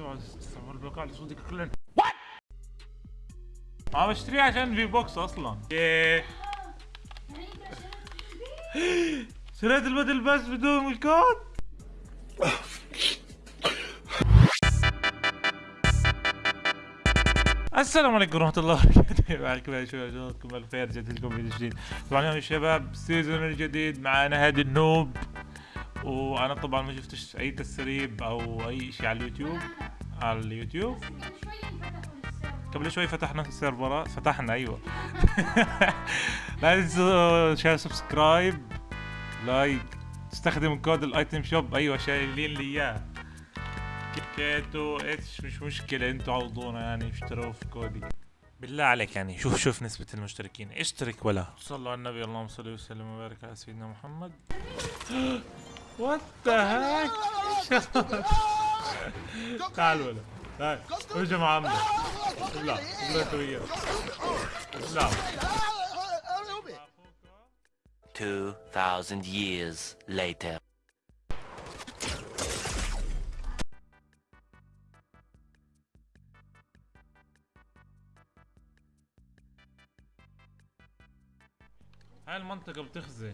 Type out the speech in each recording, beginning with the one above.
استغفر البقاء لصوتك كلن؟ وات ما بشتريه عشان في بوكس أصلا. إيه. شريت البدل بس بدون الكود السلام عليكم ورحمة الله وبركاته. معكم يا شباب شلونكم الخير جديد لكم فيديو جديد. طبعا اليوم يا شباب سيزون الجديد معنا هادي النوب. وأنا طبعا ما شفتش أي تسريب أو أي شيء على اليوتيوب. على اليوتيوب. قبل شوي فتحنا السيرفرات فتحنا أيوه. لا تنسوا share subscribe like تستخدم كود ال item shop أيوه شايلين لي إياه. كيتو اتش مش مشكلة أنتوا عوضونا يعني اشتروا في كودي. بالله عليك يعني شوف شوف نسبة المشتركين. اشترك ولا. صلوا على النبي اللهم صل وسلم وبارك على سيدنا محمد. وات ذا هيك تعال ولا مع عمك ابلع ابلع انت وياه ابلع 2,000 years later. هاي المنطقة بتخزي.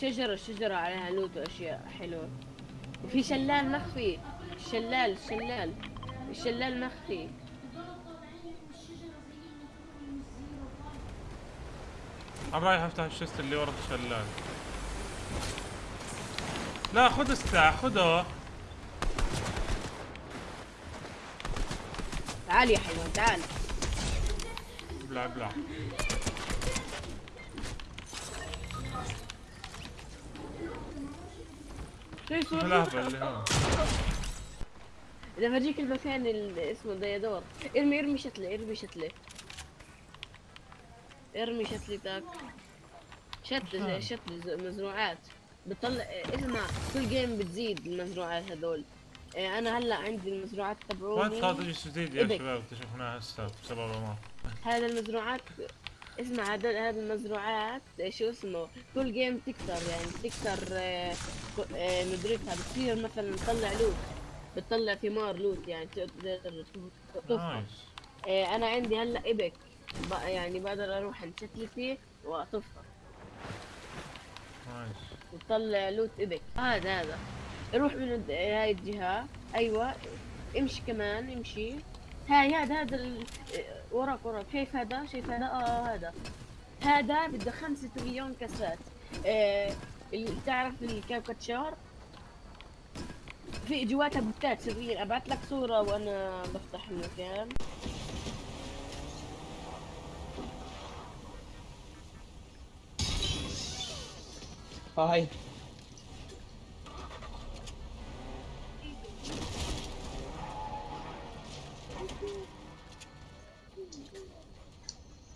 شجرة شجرة عليها لوت وأشياء حلوة. وفي شلال مخفي. شلال شلال. الشلال مخفي. أنا رايح افتح الشست اللي ورا الشلال لا خذ السلاح خذه. تعال يا حيوان تعال. ابلع ابلع الهبل اللي هون إذا بجيك المكان اللي اسمه ديادور. ارمي ارمي شتلة ارمي شتلة ارمي شتلتك شتلة زي شتلة زي مزروعات. بتطلع اسمع كل جيم بتزيد المزروعات هذول. إيه، أنا هلأ عندي المزروعات تبعوني. صار شيء جديد يا. شباب اكتشفناه هسه بسبب ما هذا المزروعات اسمع هذا هذا المزروعات شو اسمه كل game تكتر يعني تكتر آه، آه، ندركها بتصير مثلا تطلع loot بتطلع ثمار loot يعني تقدر تطفى nice. آه، أنا عندي هلأ epic ب- يعني بقدر أروح عند شتلتي واطفها nice. وتطلع loot epic هذا هذا. روح من هاي الجهة. أيوه. امشي كمان امشي. هاي هذا هذا ال... وراك وراك. شايف هذا؟ شايف هذا؟ آه هذا. هذا بده خمسة مليون كاسات. آه تعرف الكاوكاتشار في جواتها بوتات سرية. ابعت لك صورة وأنا بفتح المكان. هاي.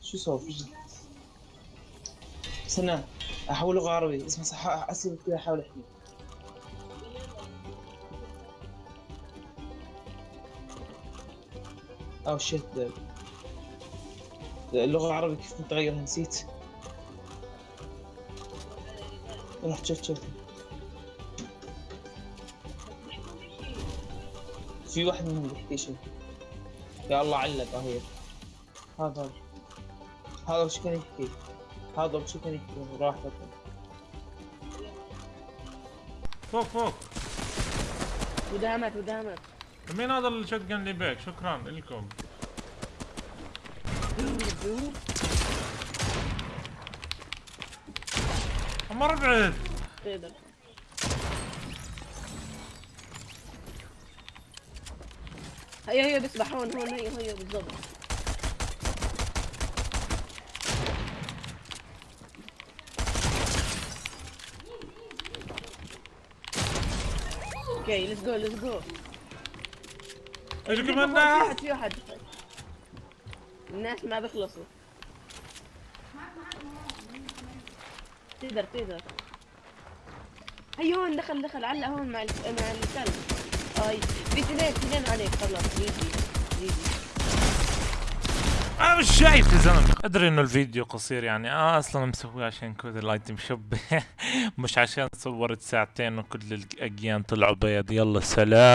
شو صار في استنى أحول لغة عربي اسمع صح اسئلة كذا أحاول احكي أو شيت. اللغة العربية كيف متغيرة نسيت. رحت شفت شفت في واحد منهم بيحكي شيء يا الله علق آه هي هذا. هذا كان يحكي هذا وش كان يحكي راح فوق فوق ودامت ودامت مين هذا الشوت جن اللي بيك شكرا لكم بعيد تقدر هيا هيا بسبح هون هون هيا هيا بالضبط Okay let's go let's go اجوا في واحد في واحد. الناس ما بيخلصوا. تقدر تقدر. هي هون دخل دخل علق هون مع مع الكلب هاي في اثنين اثنين عليك. خلص GG GG آه أنا مش شايف يا زلمة. أدري إنه الفيديو قصير يعني. آه أصلا مسويه عشان كذا ال item shop مش عشان صورت ساعتين وكل الاجيان طلعوا بيض. يلا سلام.